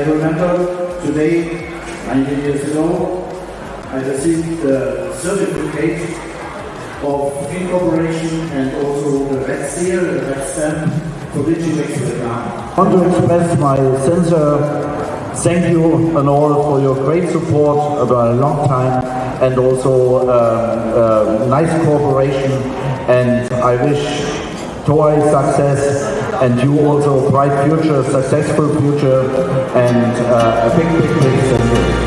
remember. Today, 19 years ago, I received the certificate of incorporation and also the red seal, the red stamp, for make the I want to express my sincere thank you and all for your great support over a long time and also uh, uh, nice cooperation. And I wish Toei success and you also bright future, successful future and uh, a big, big, big you.